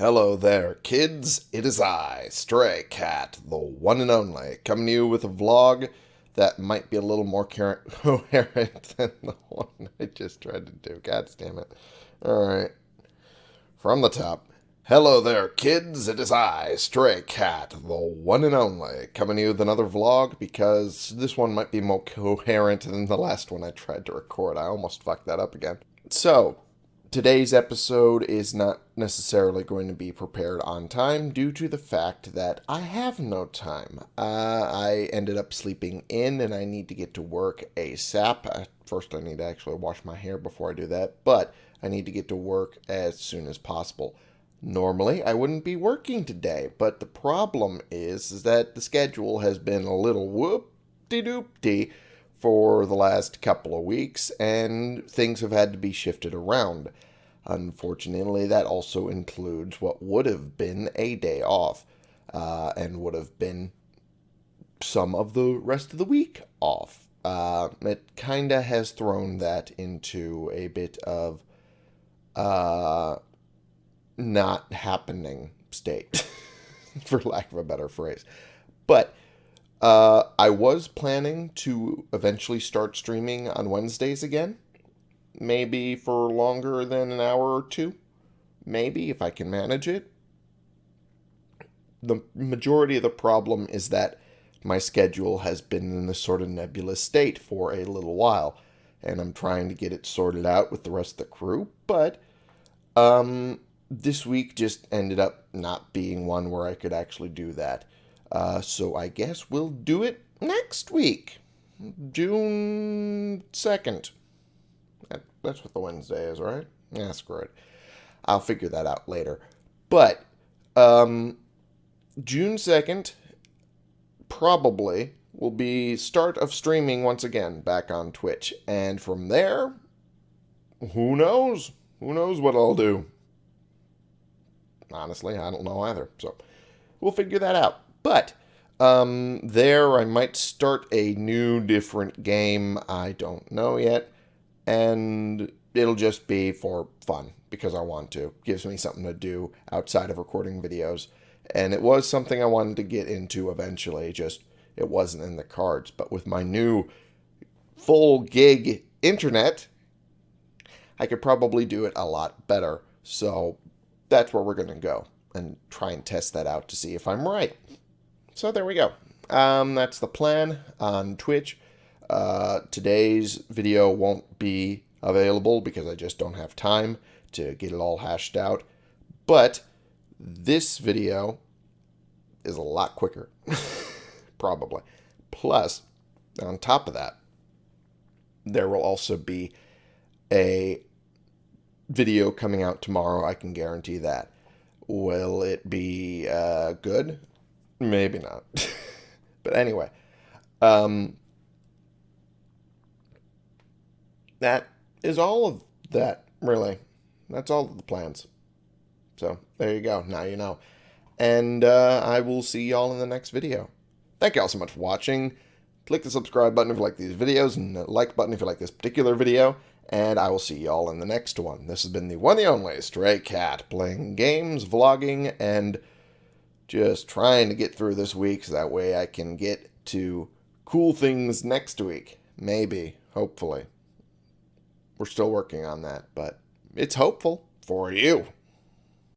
Hello there, kids. It is I, Stray Cat, the one and only, coming to you with a vlog that might be a little more coherent than the one I just tried to do. God damn it. Alright. From the top. Hello there, kids. It is I, Stray Cat, the one and only, coming to you with another vlog because this one might be more coherent than the last one I tried to record. I almost fucked that up again. So, today's episode is not necessarily going to be prepared on time due to the fact that I have no time. Uh, I ended up sleeping in and I need to get to work ASAP. First, I need to actually wash my hair before I do that, but I need to get to work as soon as possible. Normally, I wouldn't be working today, but the problem is, is that the schedule has been a little whoop-de-doop-de for the last couple of weeks, and things have had to be shifted around. Unfortunately, that also includes what would have been a day off, uh, and would have been some of the rest of the week off. Uh, it kind of has thrown that into a bit of uh, not happening state, for lack of a better phrase. But uh, I was planning to eventually start streaming on Wednesdays again. Maybe for longer than an hour or two. Maybe, if I can manage it. The majority of the problem is that my schedule has been in this sort of nebulous state for a little while. And I'm trying to get it sorted out with the rest of the crew. But um, this week just ended up not being one where I could actually do that. Uh, so I guess we'll do it next week, June 2nd. That, that's what the Wednesday is, right? Yeah, screw it. I'll figure that out later. But um, June 2nd probably will be start of streaming once again back on Twitch. And from there, who knows? Who knows what I'll do? Honestly, I don't know either. So we'll figure that out. But um, there, I might start a new, different game. I don't know yet. And it'll just be for fun because I want to. gives me something to do outside of recording videos. And it was something I wanted to get into eventually, just it wasn't in the cards. But with my new full gig internet, I could probably do it a lot better. So that's where we're going to go and try and test that out to see if I'm right. So there we go. Um, that's the plan on Twitch. Uh, today's video won't be available because I just don't have time to get it all hashed out. But this video is a lot quicker, probably. Plus, on top of that, there will also be a video coming out tomorrow. I can guarantee that. Will it be uh, good? Maybe not. but anyway, um, that is all of that, really. That's all of the plans. So, there you go. Now you know. And uh, I will see y'all in the next video. Thank y'all so much for watching. Click the subscribe button if you like these videos, and the like button if you like this particular video. And I will see y'all in the next one. This has been the one and only Stray Cat, playing games, vlogging, and just trying to get through this week so that way I can get to cool things next week. Maybe, hopefully. We're still working on that, but it's hopeful for you.